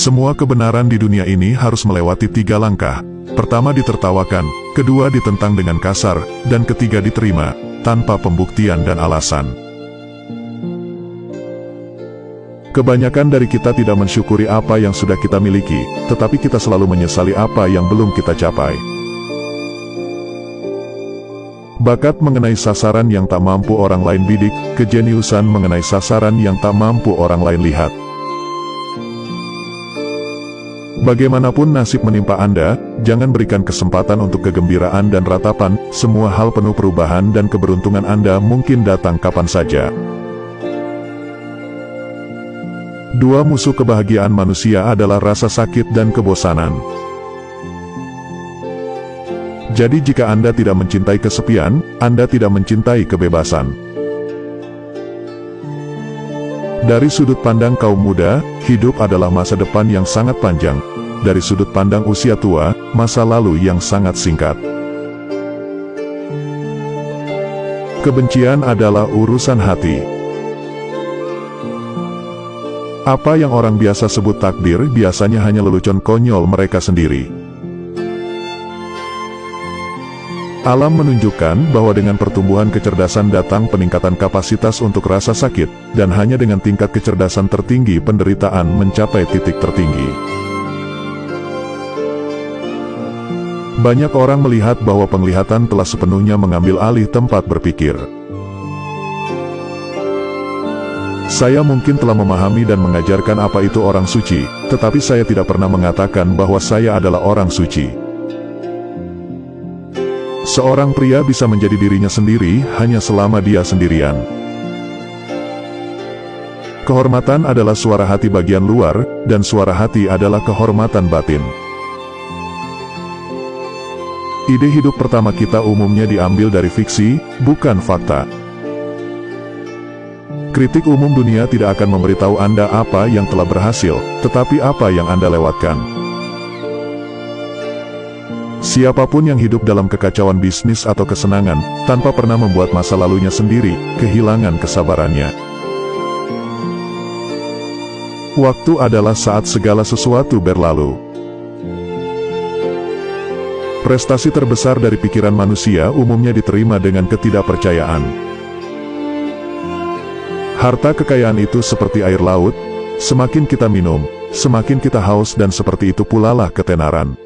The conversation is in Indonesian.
Semua kebenaran di dunia ini harus melewati tiga langkah. Pertama ditertawakan, kedua ditentang dengan kasar, dan ketiga diterima, tanpa pembuktian dan alasan. Kebanyakan dari kita tidak mensyukuri apa yang sudah kita miliki, tetapi kita selalu menyesali apa yang belum kita capai. Bakat mengenai sasaran yang tak mampu orang lain bidik, kejeniusan mengenai sasaran yang tak mampu orang lain lihat. Bagaimanapun nasib menimpa Anda, jangan berikan kesempatan untuk kegembiraan dan ratapan, semua hal penuh perubahan dan keberuntungan Anda mungkin datang kapan saja. Dua musuh kebahagiaan manusia adalah rasa sakit dan kebosanan. Jadi jika Anda tidak mencintai kesepian, Anda tidak mencintai kebebasan. Dari sudut pandang kaum muda, hidup adalah masa depan yang sangat panjang. Dari sudut pandang usia tua, masa lalu yang sangat singkat. Kebencian adalah urusan hati. Apa yang orang biasa sebut takdir biasanya hanya lelucon konyol mereka sendiri. Alam menunjukkan bahwa dengan pertumbuhan kecerdasan datang peningkatan kapasitas untuk rasa sakit, dan hanya dengan tingkat kecerdasan tertinggi penderitaan mencapai titik tertinggi. Banyak orang melihat bahwa penglihatan telah sepenuhnya mengambil alih tempat berpikir. Saya mungkin telah memahami dan mengajarkan apa itu orang suci, tetapi saya tidak pernah mengatakan bahwa saya adalah orang suci. Seorang pria bisa menjadi dirinya sendiri hanya selama dia sendirian. Kehormatan adalah suara hati bagian luar, dan suara hati adalah kehormatan batin. Ide hidup pertama kita umumnya diambil dari fiksi, bukan fakta. Kritik umum dunia tidak akan memberitahu Anda apa yang telah berhasil, tetapi apa yang Anda lewatkan. Siapa pun yang hidup dalam kekacauan bisnis atau kesenangan, tanpa pernah membuat masa lalunya sendiri, kehilangan kesabarannya. Waktu adalah saat segala sesuatu berlalu. Prestasi terbesar dari pikiran manusia umumnya diterima dengan ketidakpercayaan. Harta kekayaan itu seperti air laut, semakin kita minum, semakin kita haus dan seperti itu pula lah ketenaran.